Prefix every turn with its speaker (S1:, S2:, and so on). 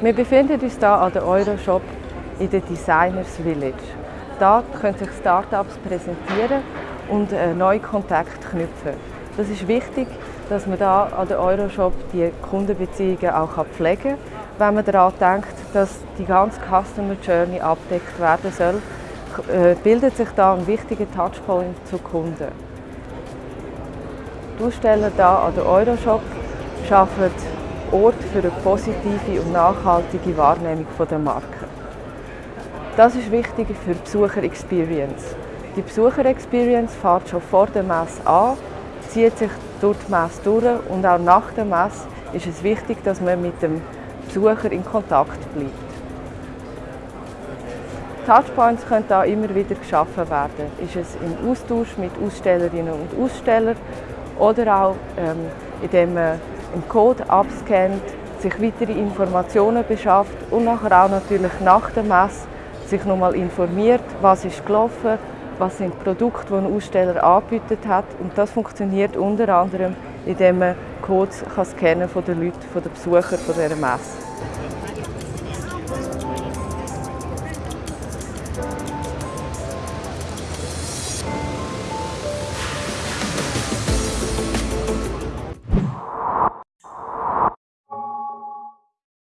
S1: Wir befinden uns hier an der Euroshop in der Designers Village. Hier können sich Startups präsentieren und neue Kontakte knüpfen. Das ist wichtig, dass man hier an der Euroshop die Kundenbeziehungen auch pflegen kann, wenn man daran denkt, dass die ganze Customer Journey abdeckt werden soll, äh, bildet sich da ein wichtiger Touchpoint zu Kunden. Die Aussteller hier an der Euroshop schaffen Ort für eine positive und nachhaltige Wahrnehmung der Marke. Das ist wichtig für die Besucher-Experience. Die Besucher-Experience fährt schon vor der Messe an, zieht sich durch die Messe durch und auch nach der Messe ist es wichtig, dass man mit dem Besucher in Kontakt bleibt. Touchpoints können da immer wieder geschaffen werden. Ist es im Austausch mit Ausstellerinnen und Ausstellern oder auch ähm, indem man im Code abscannt, sich weitere Informationen beschafft und nachher auch natürlich nach der Messe sich nochmal informiert, was ist gelaufen, was sind die Produkte, die ein Aussteller angebietet hat. Und das funktioniert unter anderem, indem man Codes kann scannen von den Leuten, von den Besuchern dieser Messe.